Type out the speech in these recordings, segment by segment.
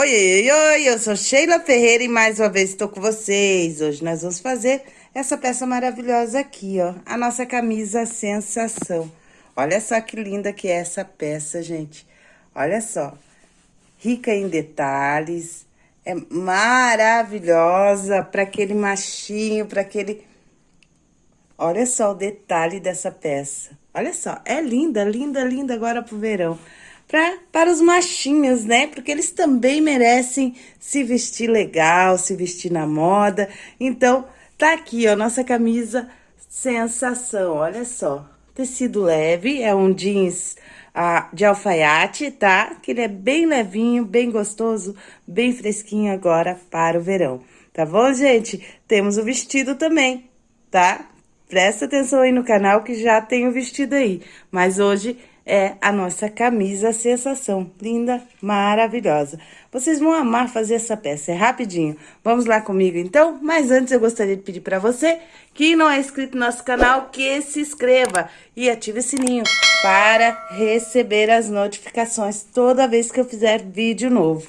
Oi, oi, oi, eu sou Sheila Ferreira e mais uma vez estou com vocês. Hoje nós vamos fazer essa peça maravilhosa aqui, ó, a nossa camisa sensação. Olha só que linda que é essa peça, gente. Olha só, rica em detalhes, é maravilhosa para aquele machinho, para aquele... Olha só o detalhe dessa peça. Olha só, é linda, linda, linda agora pro verão pra, para os machinhos, né? Porque eles também merecem se vestir legal, se vestir na moda. Então, tá aqui, ó, nossa camisa sensação, olha só. Tecido leve, é um jeans ah, de alfaiate, tá? Que ele é bem levinho, bem gostoso, bem fresquinho agora para o verão. Tá bom, gente? Temos o vestido também, tá? Presta atenção aí no canal que já tem o vestido aí. Mas hoje é a nossa camisa sensação. Linda, maravilhosa. Vocês vão amar fazer essa peça, é rapidinho. Vamos lá comigo então? Mas antes eu gostaria de pedir para você que não é inscrito no nosso canal, que se inscreva e ative o sininho para receber as notificações toda vez que eu fizer vídeo novo.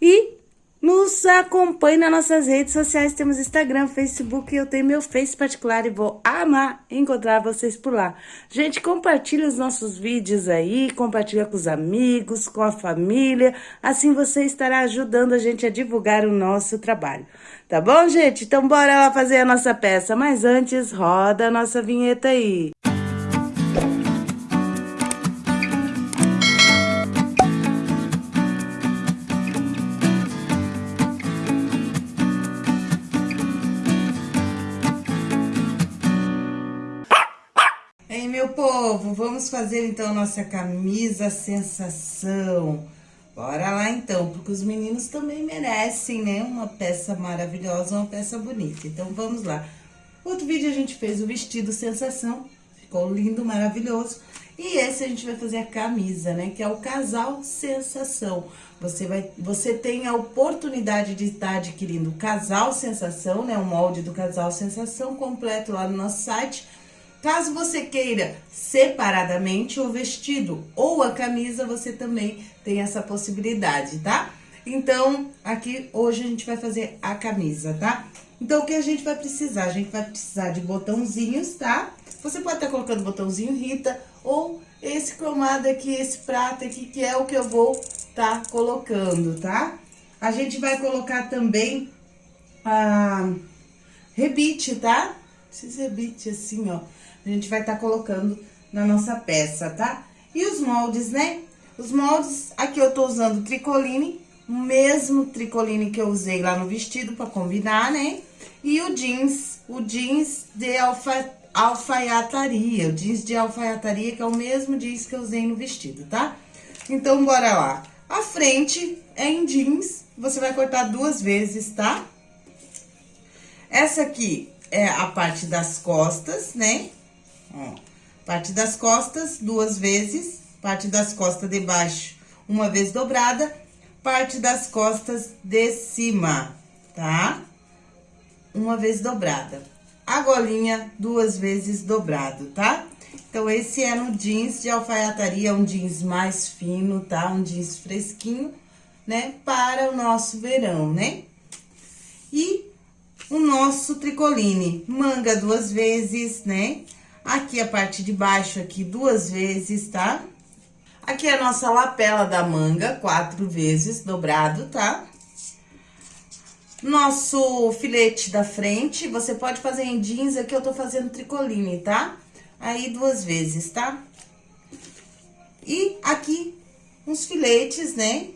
E nos acompanhe nas nossas redes sociais, temos Instagram, Facebook, eu tenho meu Face particular e vou amar encontrar vocês por lá. Gente, compartilha os nossos vídeos aí, compartilha com os amigos, com a família, assim você estará ajudando a gente a divulgar o nosso trabalho. Tá bom, gente? Então bora lá fazer a nossa peça, mas antes roda a nossa vinheta aí. Fazer então nossa camisa sensação. Bora lá então, porque os meninos também merecem, né? Uma peça maravilhosa, uma peça bonita. Então vamos lá. Outro vídeo a gente fez o vestido sensação, ficou lindo, maravilhoso. E esse a gente vai fazer a camisa, né? Que é o casal sensação. Você, vai, você tem a oportunidade de estar adquirindo o casal sensação, né? O molde do casal sensação completo lá no nosso site Caso você queira separadamente o vestido ou a camisa, você também tem essa possibilidade, tá? Então, aqui hoje a gente vai fazer a camisa, tá? Então, o que a gente vai precisar? A gente vai precisar de botãozinhos, tá? Você pode estar colocando botãozinho Rita ou esse cromado aqui, esse prata aqui, que é o que eu vou estar tá colocando, tá? A gente vai colocar também a rebite, tá? Esses rebite assim, ó a gente vai estar tá colocando na nossa peça, tá? E os moldes, né? Os moldes, aqui eu tô usando tricoline, o mesmo tricoline que eu usei lá no vestido pra combinar, né? E o jeans, o jeans de alfa, alfaiataria, o jeans de alfaiataria, que é o mesmo jeans que eu usei no vestido, tá? Então, bora lá. A frente é em jeans, você vai cortar duas vezes, tá? Essa aqui é a parte das costas, né? Ó, parte das costas, duas vezes, parte das costas de baixo, uma vez dobrada, parte das costas de cima, tá? Uma vez dobrada. A golinha, duas vezes dobrado, tá? Então, esse é no jeans de alfaiataria, um jeans mais fino, tá? Um jeans fresquinho, né? Para o nosso verão, né? E o nosso tricoline, manga duas vezes, né? Aqui a parte de baixo aqui duas vezes, tá? Aqui é a nossa lapela da manga, quatro vezes dobrado, tá? Nosso filete da frente, você pode fazer em jeans, aqui eu tô fazendo tricoline, tá? Aí duas vezes, tá? E aqui uns filetes, né?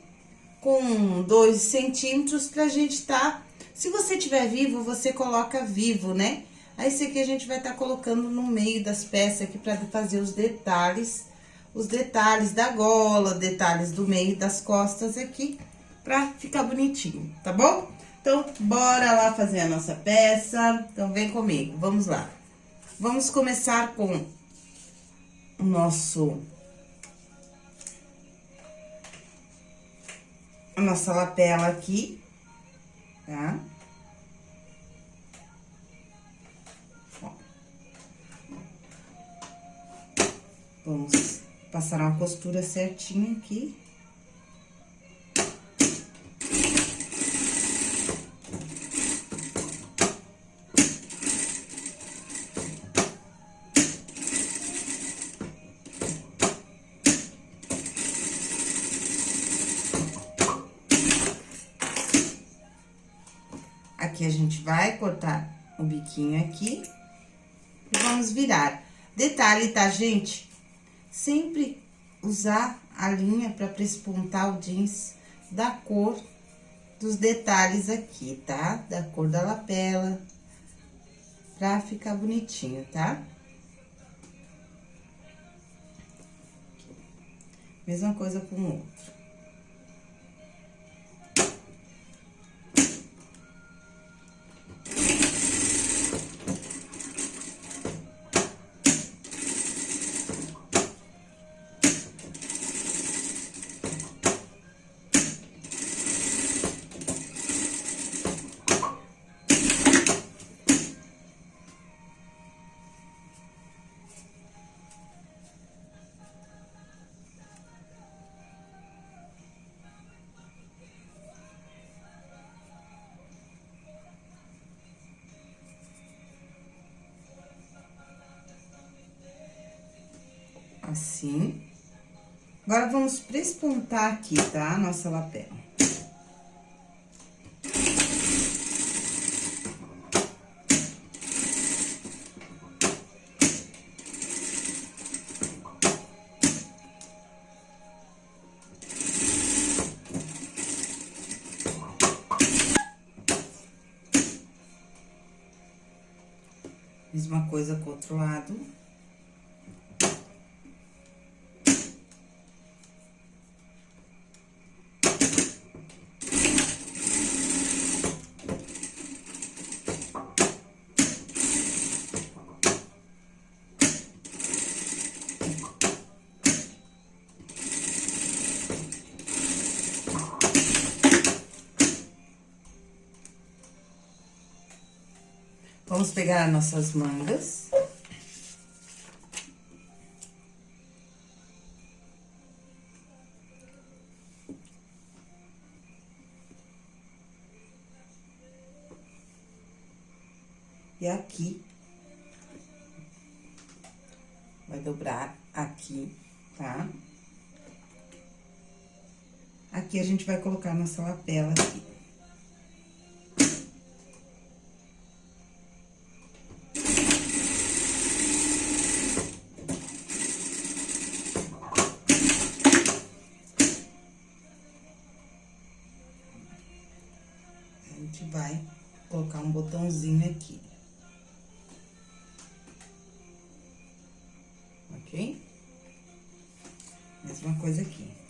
Com dois centímetros pra gente tá... Se você tiver vivo, você coloca vivo, né? Aí, esse aqui a gente vai estar tá colocando no meio das peças aqui pra fazer os detalhes, os detalhes da gola, detalhes do meio das costas aqui, pra ficar bonitinho, tá bom? Então, bora lá fazer a nossa peça. Então, vem comigo, vamos lá. Vamos começar com o nosso... A nossa lapela aqui, tá? Tá? Vamos passar uma costura certinha aqui. Aqui a gente vai cortar o biquinho aqui e vamos virar. Detalhe, tá, gente? Sempre usar a linha pra prespontar o jeans da cor dos detalhes aqui, tá? Da cor da lapela, pra ficar bonitinho, tá? Mesma coisa com o outro. Assim. Agora, vamos prespontar aqui, tá? A nossa lapela. Pegar nossas mangas. E aqui, vai dobrar aqui, tá? Aqui a gente vai colocar nossa lapela aqui. Botãozinho aqui. Ok? Mesma coisa aqui.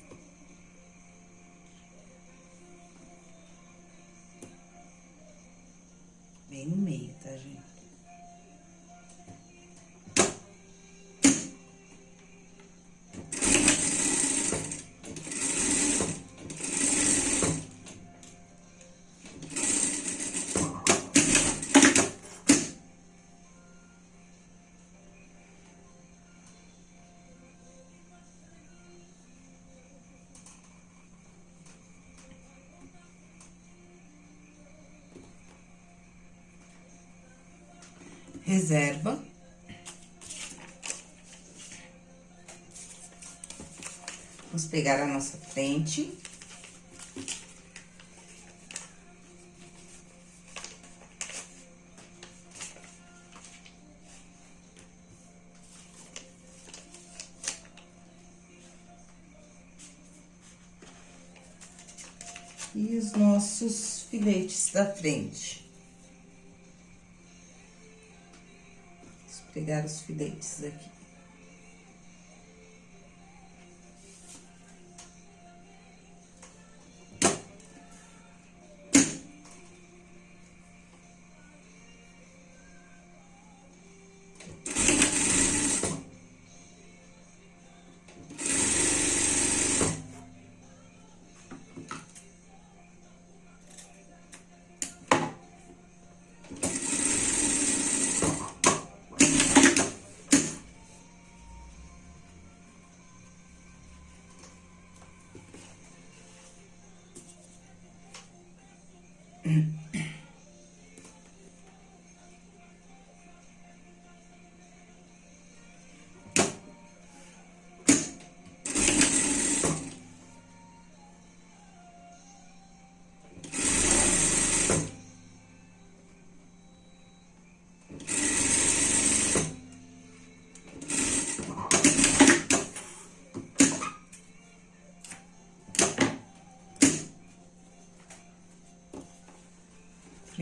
Reserva. Vamos pegar a nossa frente. E os nossos filetes da frente. Pegar os filetes aqui.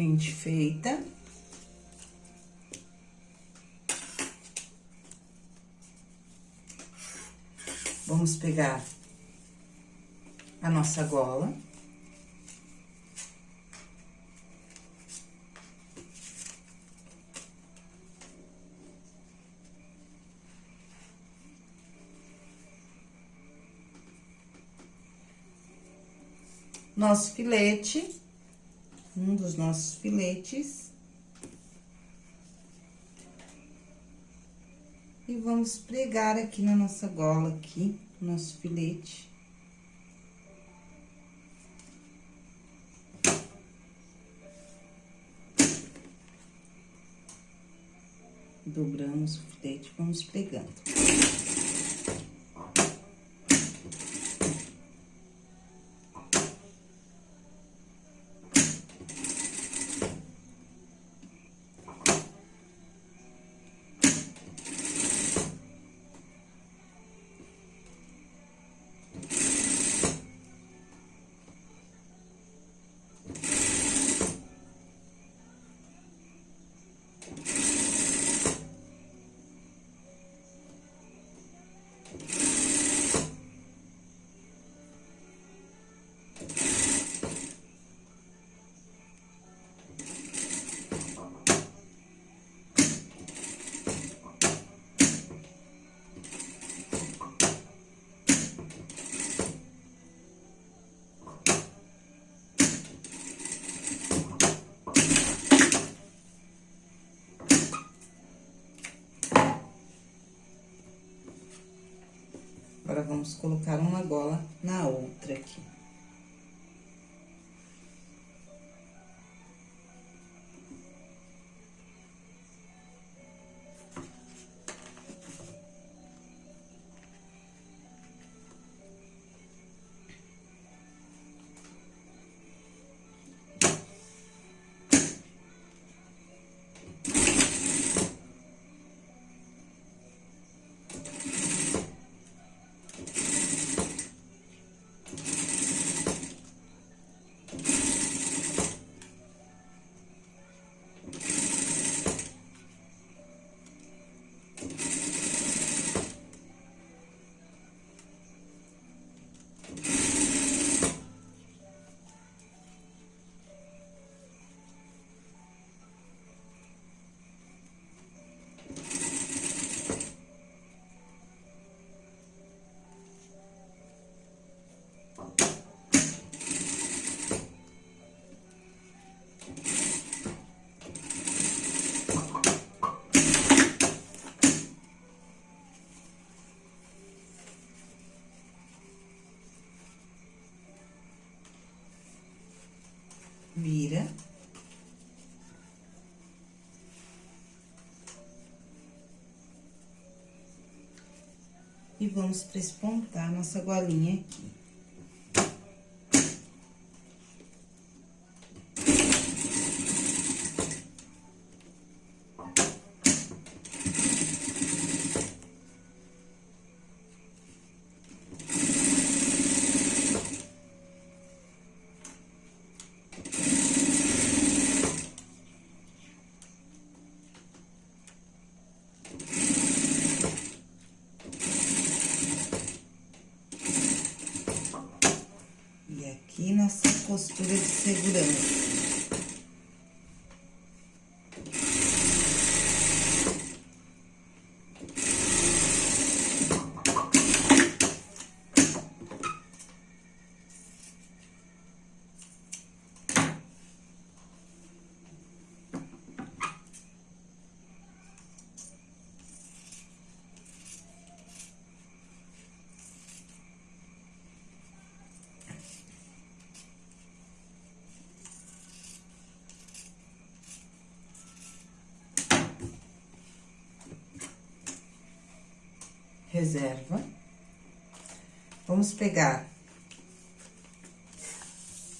Frente feita. Vamos pegar a nossa gola. Nosso filete, um dos nossos filetes. E vamos pregar aqui na nossa gola, aqui, nosso filete. Dobramos o filete, vamos pregando. Agora, vamos colocar uma gola na outra aqui. Vira. E vamos prespontar nossa golinha aqui. Aqui nessa costura de segurança. Reserva. Vamos pegar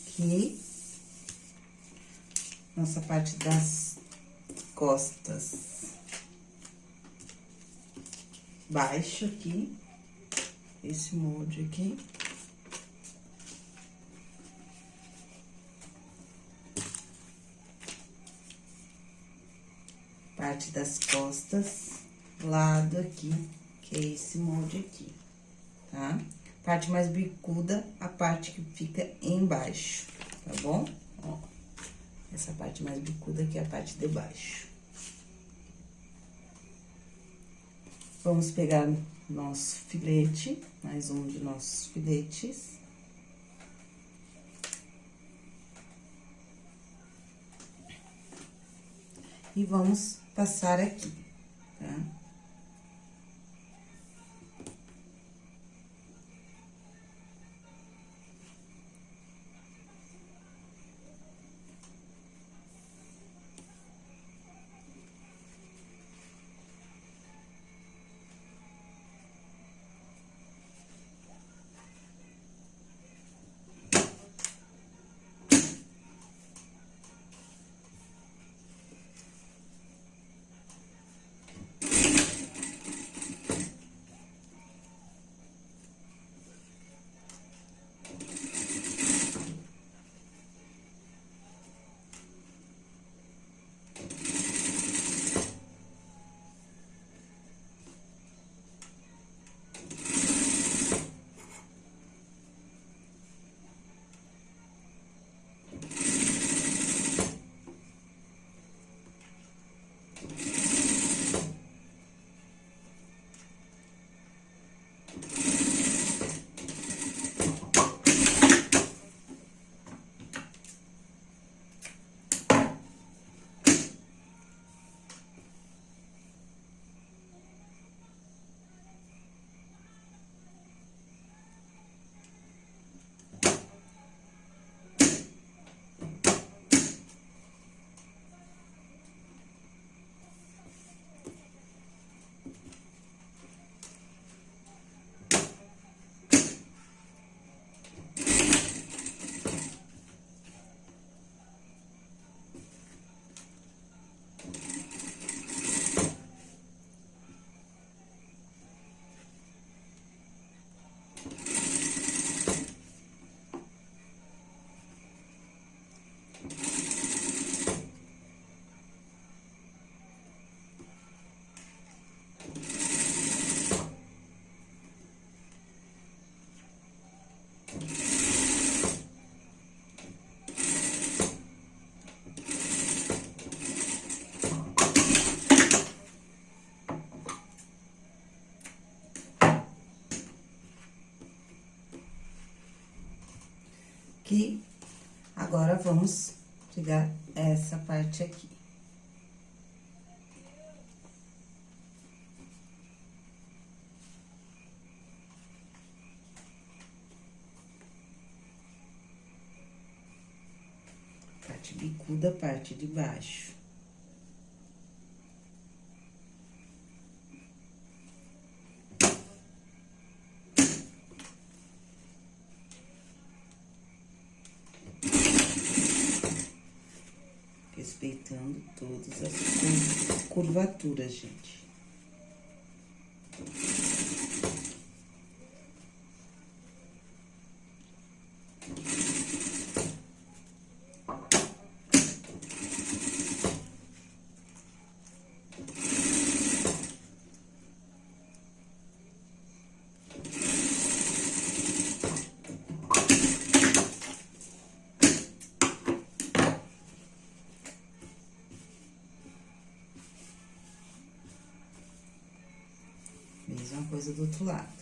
aqui nossa parte das costas baixo aqui, esse molde aqui. parte das costas, lado aqui, que é esse molde aqui, tá? Parte mais bicuda, a parte que fica embaixo, tá bom? Ó, essa parte mais bicuda aqui é a parte de baixo. Vamos pegar nosso filete, mais um de nossos filetes. E vamos passar aqui, tá? Aqui. Agora, vamos pegar essa parte aqui. Parte bicuda, parte de baixo. respeitando todas as curvaturas, gente. Coisa do outro lado.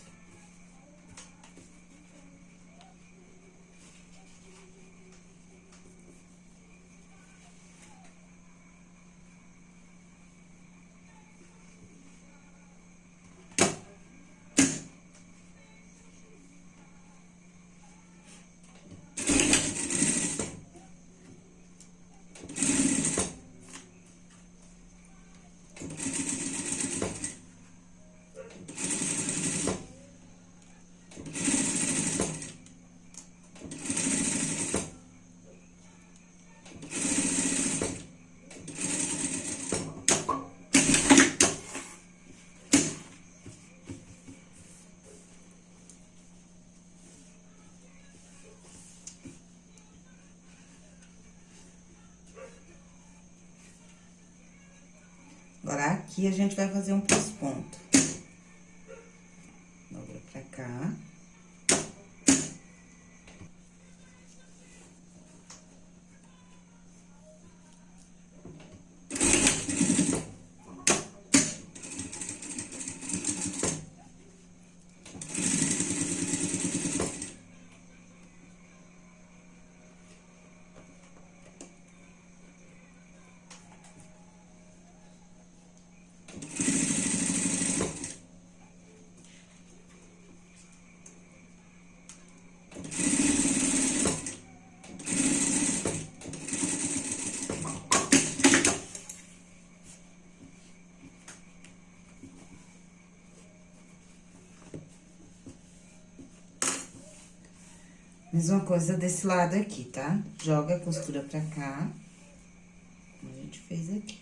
Agora, aqui a gente vai fazer um ponto. Dobra pra cá. Mesma coisa desse lado aqui, tá? Joga a costura pra cá, como a gente fez aqui.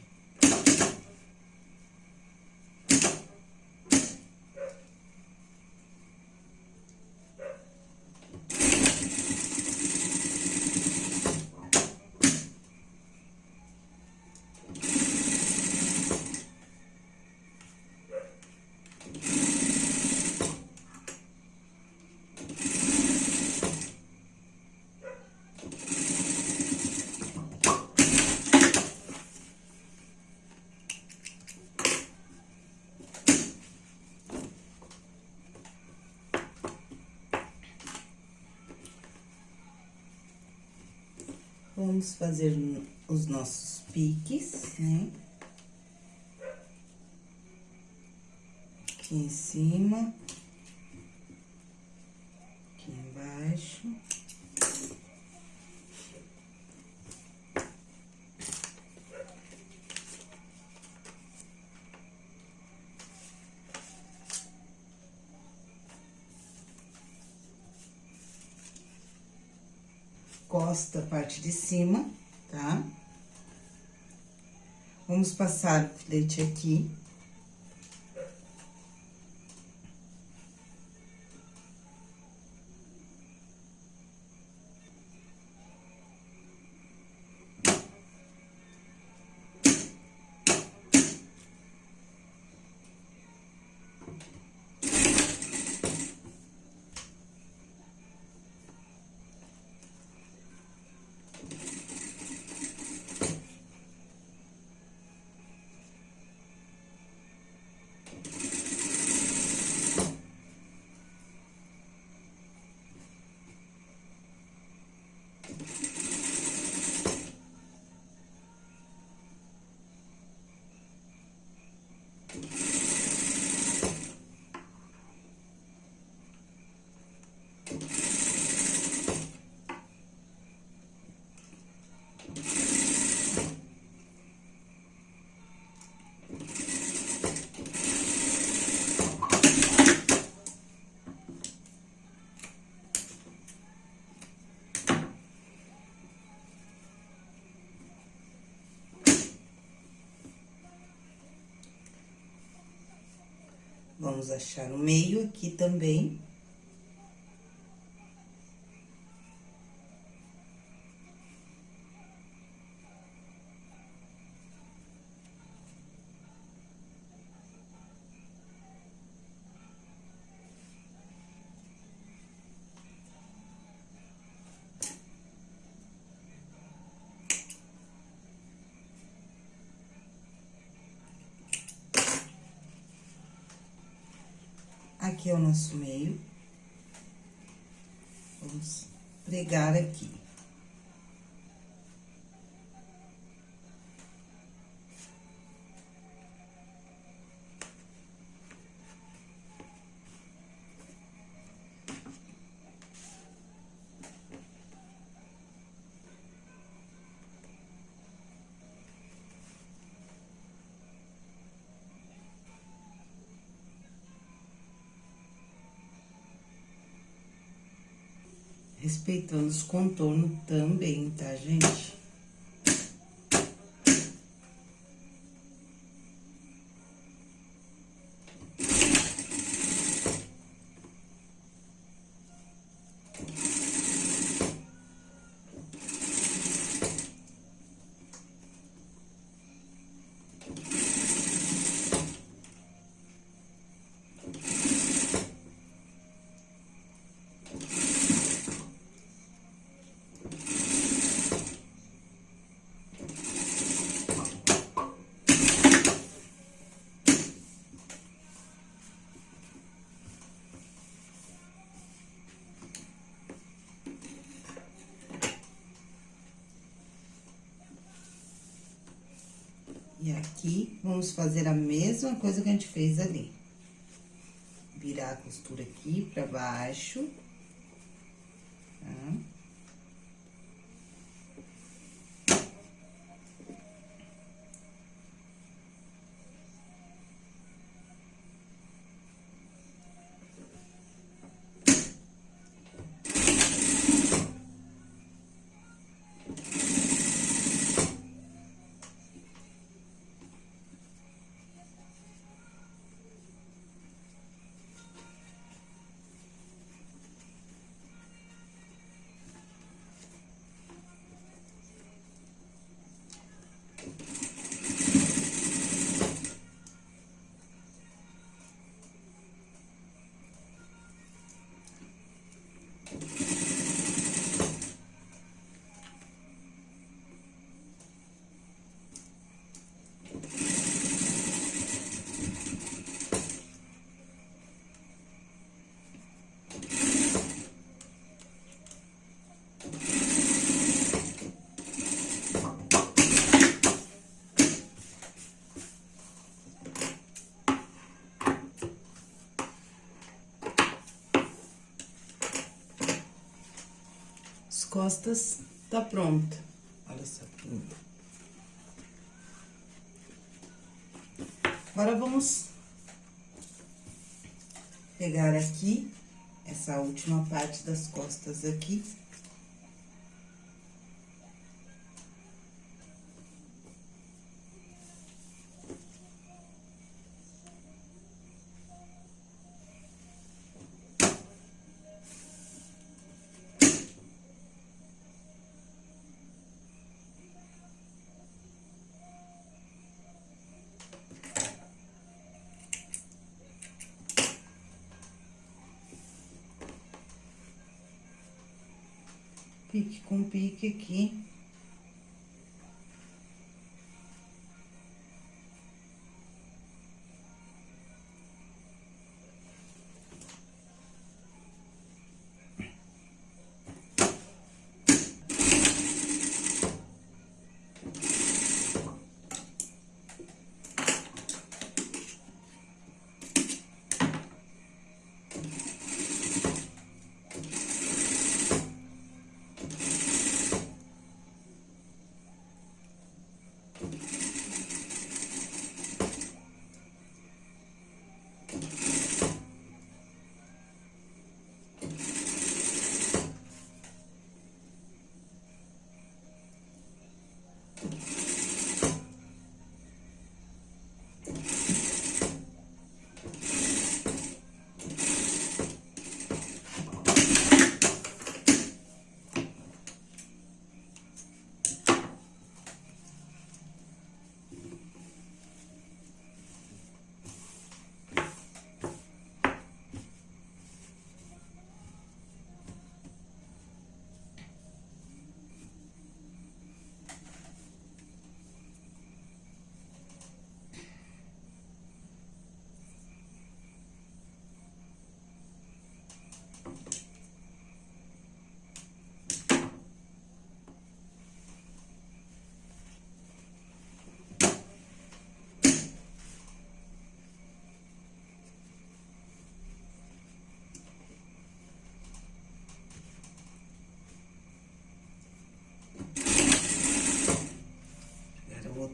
Vamos fazer os nossos piques, né? Aqui em cima. Aqui embaixo. Costa, parte de cima, tá? Vamos passar o filete aqui. Vamos achar o meio aqui também. Aqui é o nosso meio. Vamos pregar aqui. Respeitando os contornos também, tá, gente? E aqui, vamos fazer a mesma coisa que a gente fez ali. Virar a costura aqui pra baixo. Costas tá pronta. Olha só que lindo. Agora, vamos pegar aqui, essa última parte das costas aqui. Pique com pique aqui.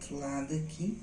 Outro lado aqui.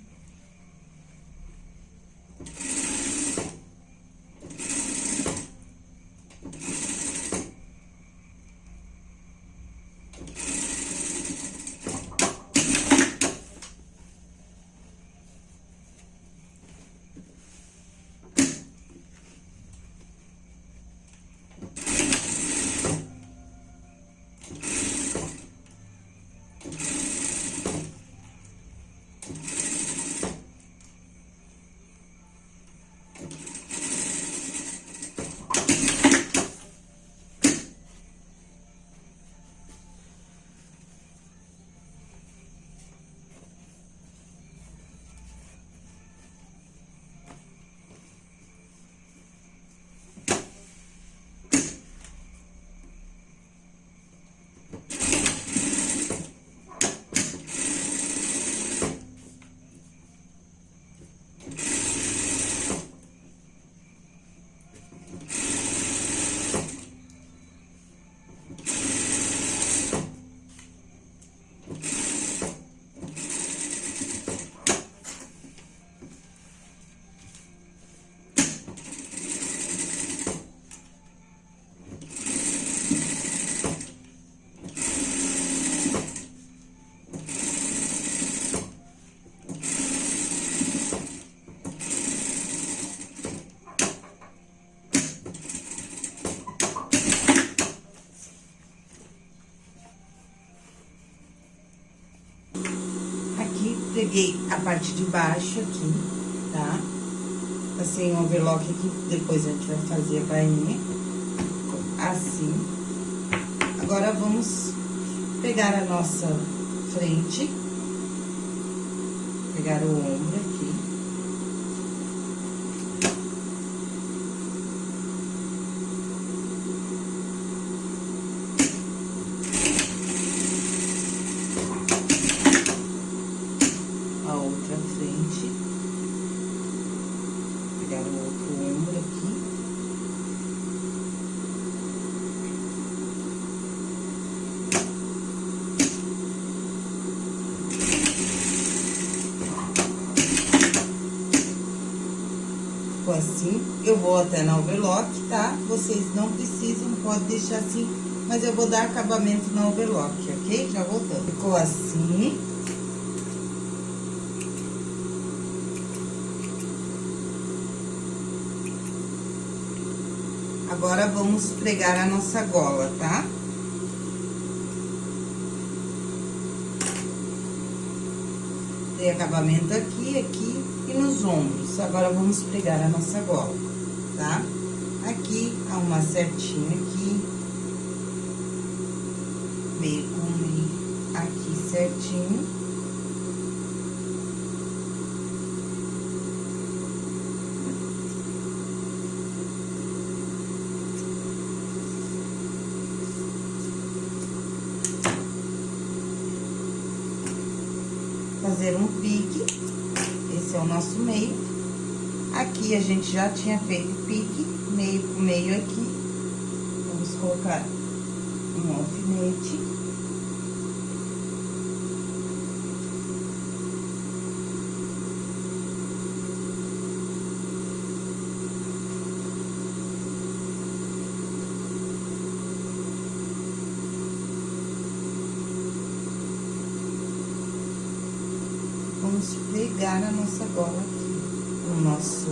Peguei a parte de baixo aqui, tá? Passei um overlock aqui, depois a gente vai fazer a bainha. Assim. Agora, vamos pegar a nossa frente. Pegar o ombro aqui. A outra frente. Pegar o outro ombro aqui. Ficou assim, eu vou até na overlock, tá? Vocês não precisam, pode deixar assim, mas eu vou dar acabamento na overlock, ok? Já voltando. Ficou assim. Agora, vamos pregar a nossa gola, tá? Acabamento aqui, aqui nos ombros. Agora, vamos pregar a nossa gola, tá? Aqui, há uma certinha aqui. Meio com meio aqui certinho. fazer um pique. Esse é o nosso meio. A gente já tinha feito pique, meio com meio aqui. Vamos colocar um alfinete. Vamos pegar a nossa gola aqui, o nosso,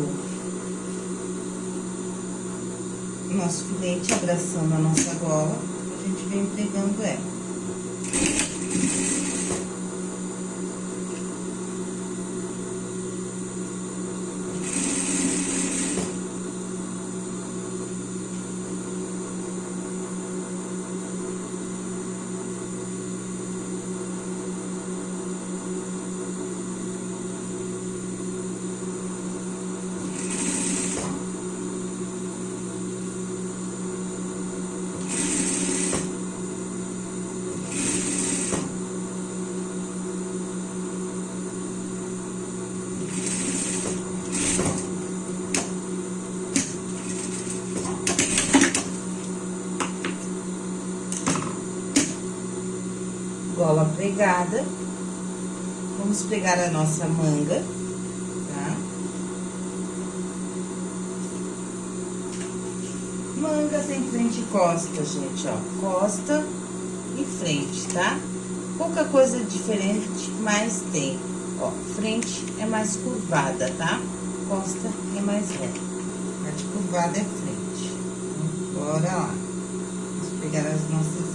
nosso filete abraçando a nossa gola, a gente vem pegando ela. Gola pregada. Vamos pegar a nossa manga, tá? Manga tem frente e costa, gente, ó. Costa e frente, tá? Pouca coisa diferente, mas tem. Ó, frente é mais curvada, tá? Costa é mais reta. A de curvada é frente. Então, bora lá. Vamos pegar as nossas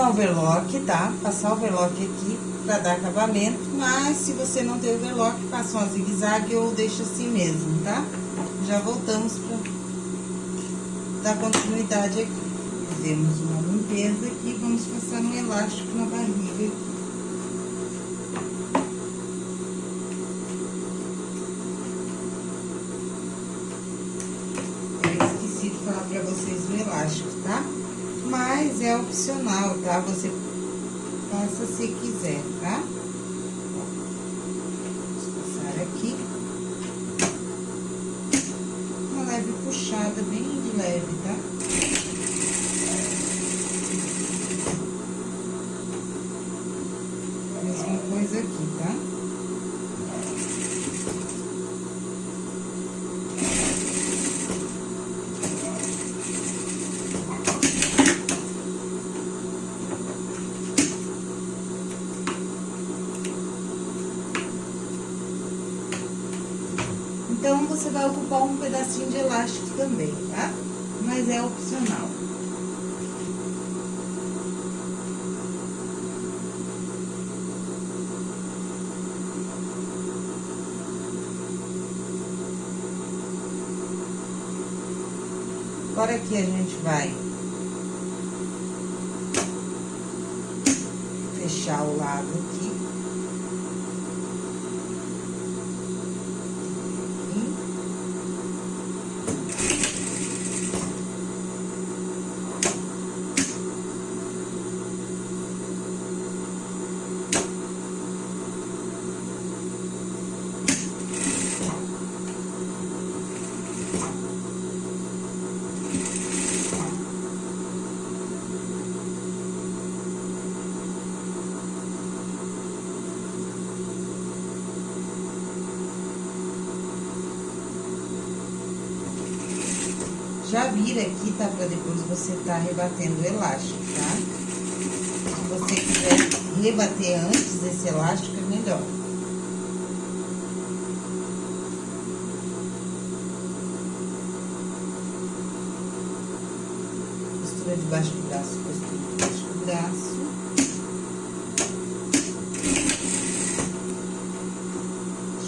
na overlock, tá? Passar o overlock aqui pra dar acabamento, mas se você não tem overlock, passa uma zigue-zague ou deixa assim mesmo, tá? Já voltamos pra dar continuidade aqui. Fizemos uma limpeza aqui, vamos passar um elástico na barriga aqui. pra vocês o elástico, tá? Mas é opcional, tá? Você passa se quiser, tá? Vamos passar aqui. Uma leve puxada, bem de leve, tá? Mesma coisa aqui, tá? Então, vai ocupar um pedacinho de elástico também, tá? Mas é opcional. Agora aqui a gente vai fechar o lado aqui. Já vira aqui, tá? Pra depois você tá rebatendo o elástico, tá? Se você quiser rebater antes desse elástico, é melhor. Costura debaixo do braço, costura debaixo do braço.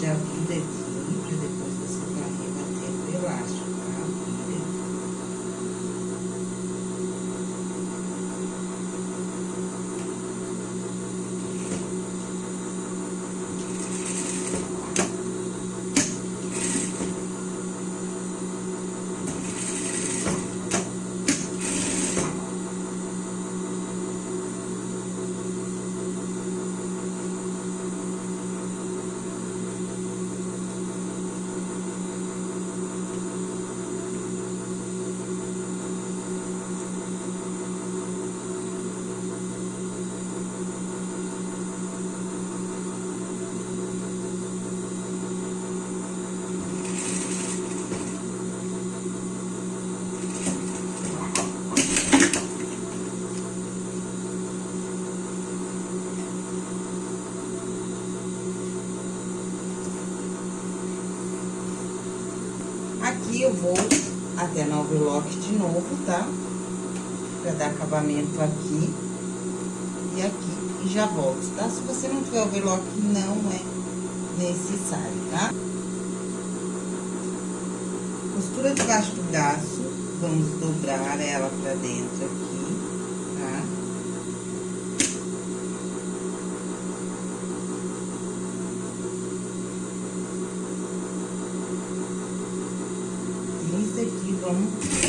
Já vira aqui, pra depois você tá rebatendo o elástico. Aqui eu vou até no overlock de novo, tá? Pra dar acabamento aqui e aqui, e já volto, tá? Se você não tiver overlock, não é necessário, tá? Costura debaixo do braço, vamos dobrar ela pra dentro aqui, tá? Esse aqui,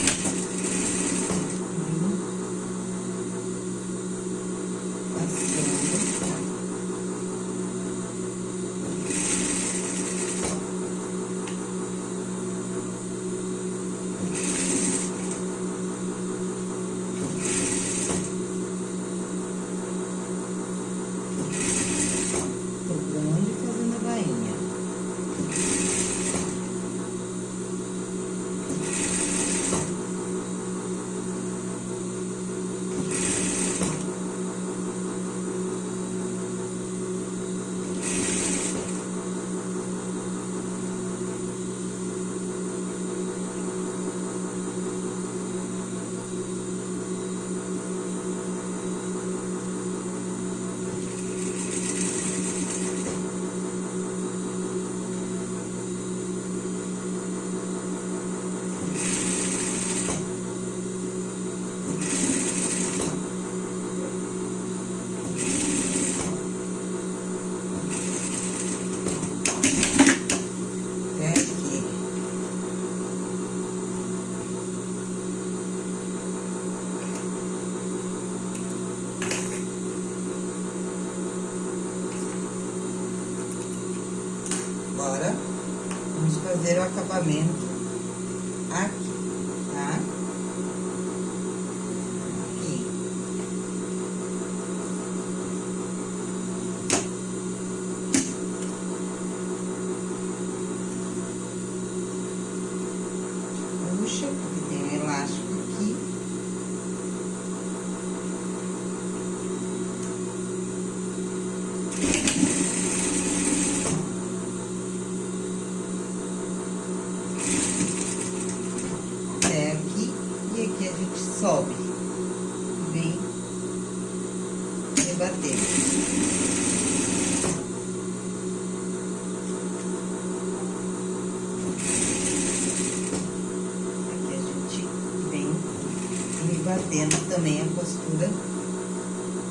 também a costura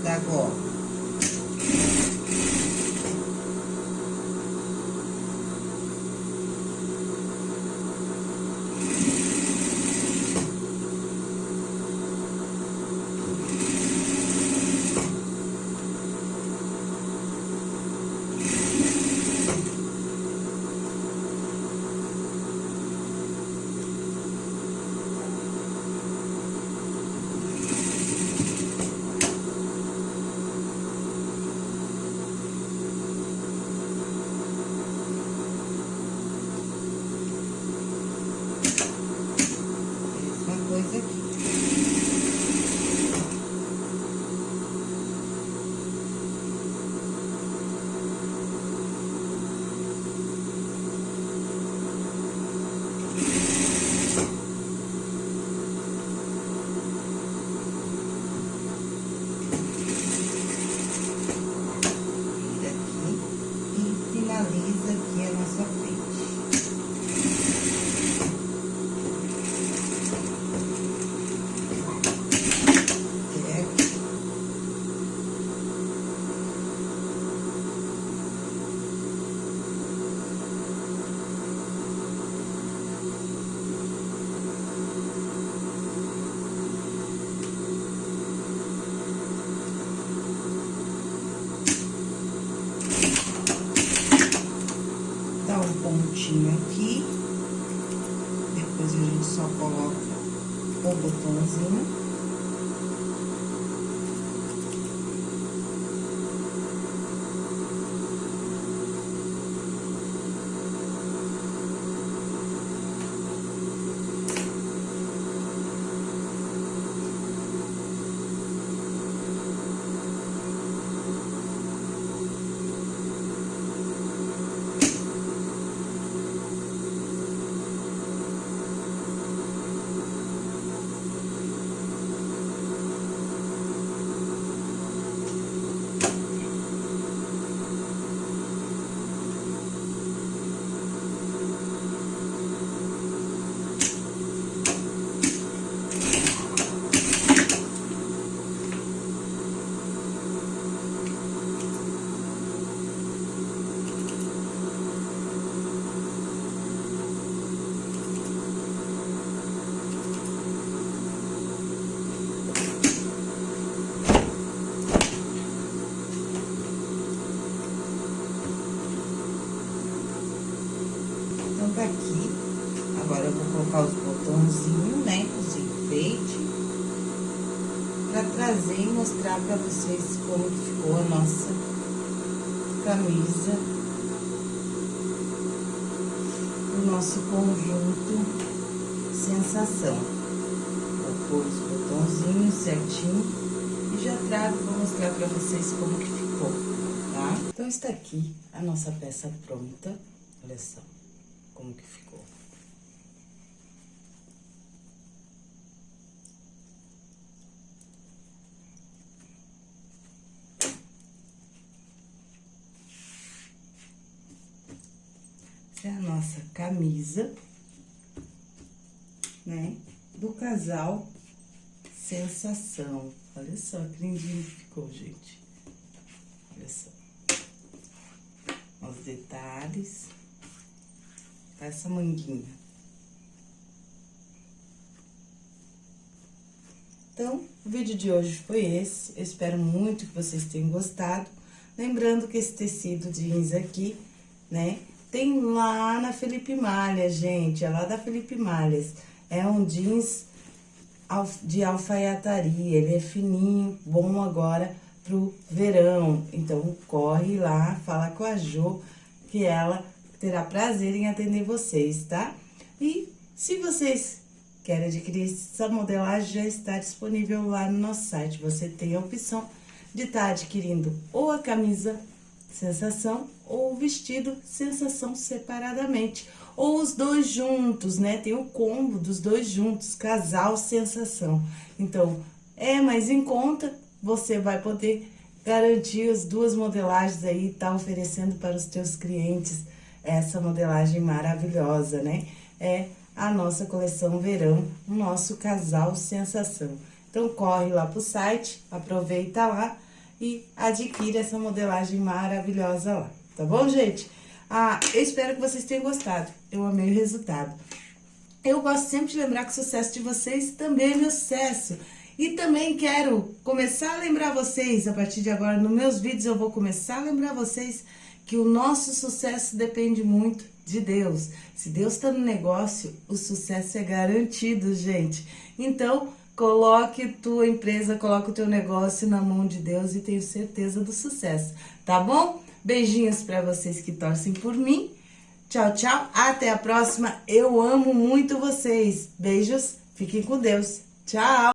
da gola. Mesma coisa aqui. Vira aqui e finaliza aqui a nossa frente. É aqui. Dá um pontinho aqui. Depois a gente só coloca o botãozinho. Então, tá aqui. Agora, eu vou colocar os botãozinhos, né? Os enfeites. Pra trazer e mostrar pra vocês como que ficou a nossa camisa. O nosso conjunto sensação. Vou pôr os botãozinhos certinho. E já trago pra mostrar pra vocês como que ficou, tá? Então, está aqui a nossa peça pronta. Olha só como que ficou. Essa é a nossa camisa, né? Do casal Sensação. Olha só que lindinho ficou, gente. Olha só. Os detalhes. Tá essa manguinha. Então, o vídeo de hoje foi esse. Eu espero muito que vocês tenham gostado. Lembrando que esse tecido jeans aqui, né, tem lá na Felipe Malha, gente. É lá da Felipe Malhas. É um jeans de alfaiataria. Ele é fininho, bom agora pro verão. Então, corre lá, fala com a Jo, que ela terá prazer em atender vocês, tá? E se vocês querem adquirir essa modelagem, já está disponível lá no nosso site. Você tem a opção de estar tá adquirindo ou a camisa sensação ou vestido sensação separadamente. Ou os dois juntos, né? Tem o combo dos dois juntos, casal sensação. Então, é mais em conta, você vai poder garantir as duas modelagens aí, tá oferecendo para os teus clientes essa modelagem maravilhosa, né? É a nossa coleção verão, o nosso casal sensação. Então, corre lá pro site, aproveita lá e adquire essa modelagem maravilhosa lá, tá bom, gente? Ah, eu espero que vocês tenham gostado, eu amei o resultado. Eu gosto sempre de lembrar que o sucesso de vocês também é meu sucesso. E também quero começar a lembrar vocês, a partir de agora, nos meus vídeos eu vou começar a lembrar vocês que o nosso sucesso depende muito de Deus. Se Deus está no negócio, o sucesso é garantido, gente. Então, coloque tua empresa, coloque o teu negócio na mão de Deus e tenho certeza do sucesso, tá bom? Beijinhos para vocês que torcem por mim. Tchau, tchau. Até a próxima. Eu amo muito vocês. Beijos. Fiquem com Deus. Tchau.